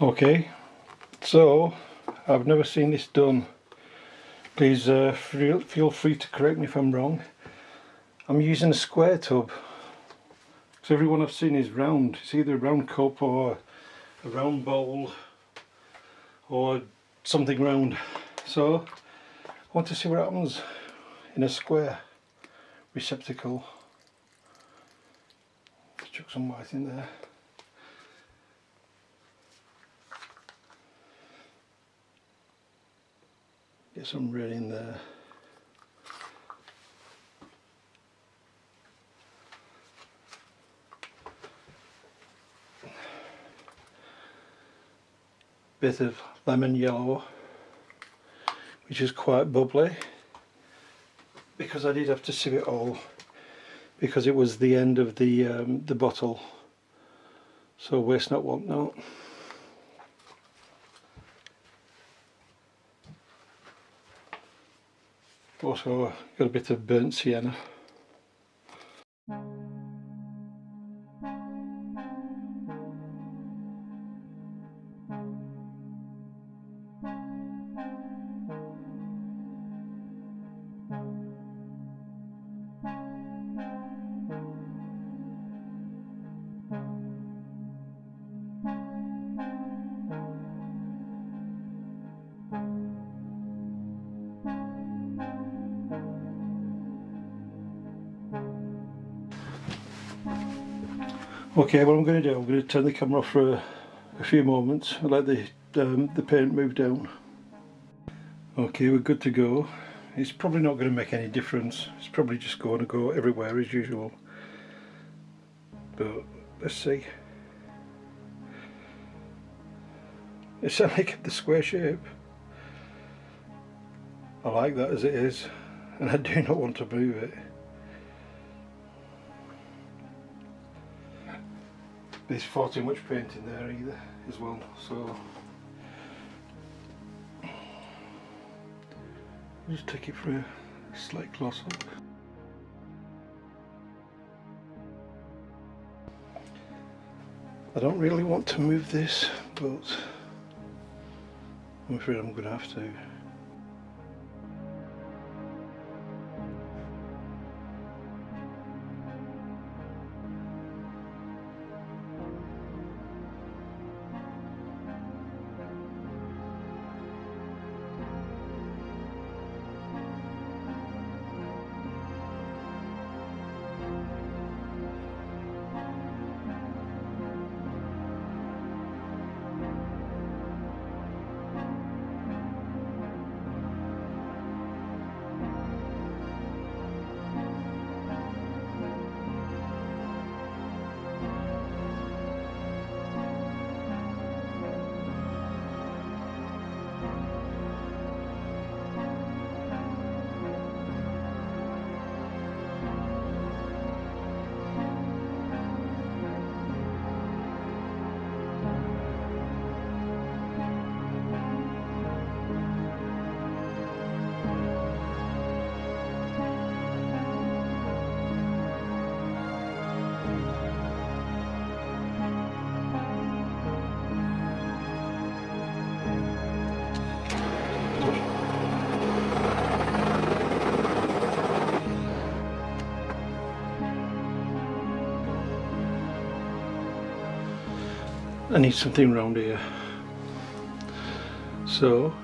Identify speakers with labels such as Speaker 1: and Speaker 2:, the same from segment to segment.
Speaker 1: Okay, so I've never seen this done. Please uh, feel, free to correct me if I'm wrong. I'm using a square tub. Because everyone I've seen is round. It's either a round cup or a round bowl or something round. So I want to see what happens in a square receptacle. Chuck some white in there. Get some red in there. Bit of lemon yellow, which is quite bubbly, because I did have to sieve it all, because it was the end of the um, the bottle. So waste not, want not. Also got a bit of burnt sienna. Okay, what I'm going to do, I'm going to turn the camera off for a, a few moments and let the, um, the paint move down. Okay, we're good to go. It's probably not going to make any difference. It's probably just going to go everywhere as usual. But let's see. It's like the square shape. I like that as it is and I do not want to move it. There's far too much paint in there either as well so. Just take it for a slight close up. I don't really want to move this but I'm afraid I'm going to have to I need something round here. So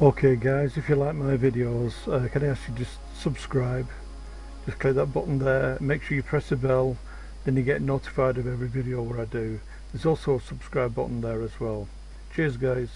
Speaker 1: Okay guys, if you like my videos, uh, can I ask you just subscribe? Just click that button there, make sure you press the bell, then you get notified of every video where I do. There's also a subscribe button there as well. Cheers guys.